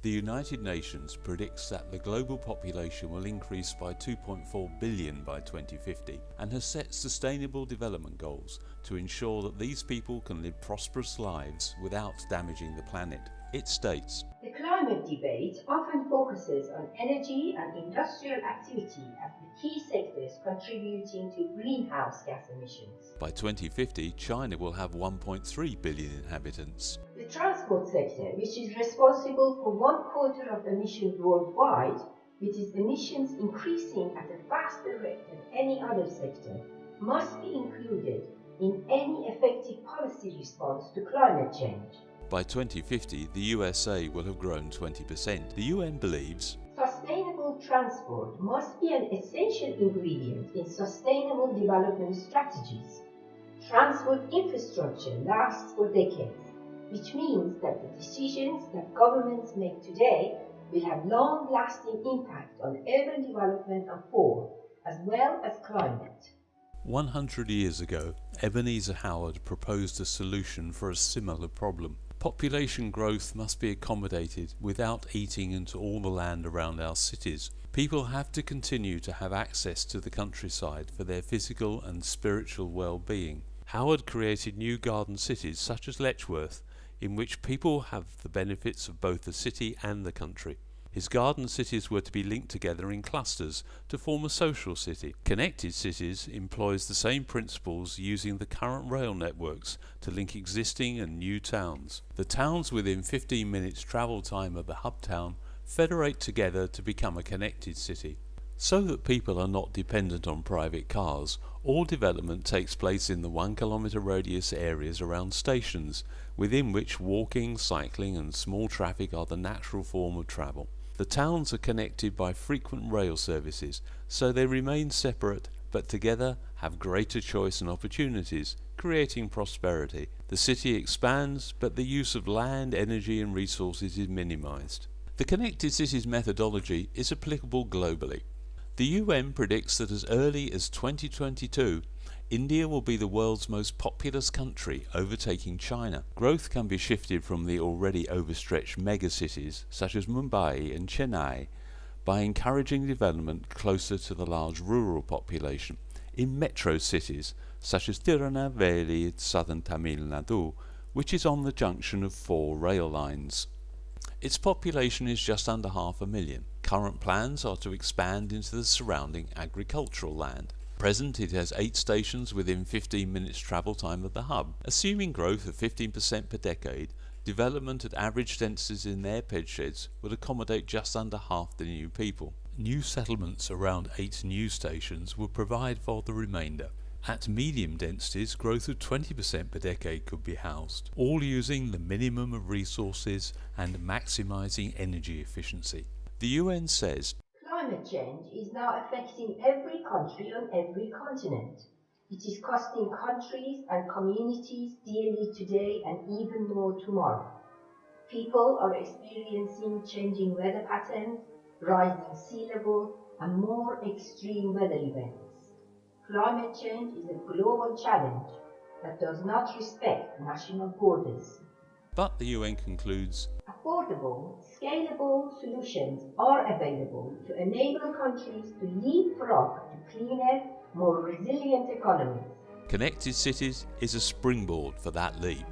The United Nations predicts that the global population will increase by 2.4 billion by 2050 and has set sustainable development goals to ensure that these people can live prosperous lives without damaging the planet. It states The climate debate often focuses on energy and industrial activity as the key sectors contributing to greenhouse gas emissions. By 2050, China will have 1.3 billion inhabitants. The transport sector, which is responsible for one quarter of emissions worldwide, with its emissions increasing at a faster rate than any other sector, must be included in any effective policy response to climate change. By 2050, the USA will have grown 20%. The UN believes Sustainable transport must be an essential ingredient in sustainable development strategies. Transport infrastructure lasts for decades, which means that the decisions that governments make today will have long-lasting impact on urban development and poor, as well as climate. 100 years ago, Ebenezer Howard proposed a solution for a similar problem. Population growth must be accommodated without eating into all the land around our cities. People have to continue to have access to the countryside for their physical and spiritual well-being. Howard created new garden cities such as Letchworth in which people have the benefits of both the city and the country. His garden cities were to be linked together in clusters to form a social city. Connected Cities employs the same principles using the current rail networks to link existing and new towns. The towns within 15 minutes travel time of the hub town federate together to become a connected city. So that people are not dependent on private cars, all development takes place in the one kilometre radius areas around stations, within which walking, cycling and small traffic are the natural form of travel. The towns are connected by frequent rail services, so they remain separate but together have greater choice and opportunities, creating prosperity. The city expands, but the use of land, energy and resources is minimized. The Connected Cities methodology is applicable globally. The UN predicts that as early as 2022 India will be the world's most populous country, overtaking China. Growth can be shifted from the already overstretched megacities such as Mumbai and Chennai by encouraging development closer to the large rural population. In metro cities such as Tirunelveli southern Tamil Nadu, which is on the junction of four rail lines. Its population is just under half a million. Current plans are to expand into the surrounding agricultural land present it has 8 stations within 15 minutes travel time of the hub. Assuming growth of 15% per decade, development at average densities in their pedsheds would accommodate just under half the new people. New settlements around 8 new stations would provide for the remainder. At medium densities, growth of 20% per decade could be housed, all using the minimum of resources and maximising energy efficiency. The UN says Climate change is now affecting every country on every continent. It is costing countries and communities dearly today and even more tomorrow. People are experiencing changing weather patterns, rising sea level, and more extreme weather events. Climate change is a global challenge that does not respect national borders. But the UN concludes scalable solutions are available to enable countries to leapfrog to cleaner, more resilient economies. Connected Cities is a springboard for that leap.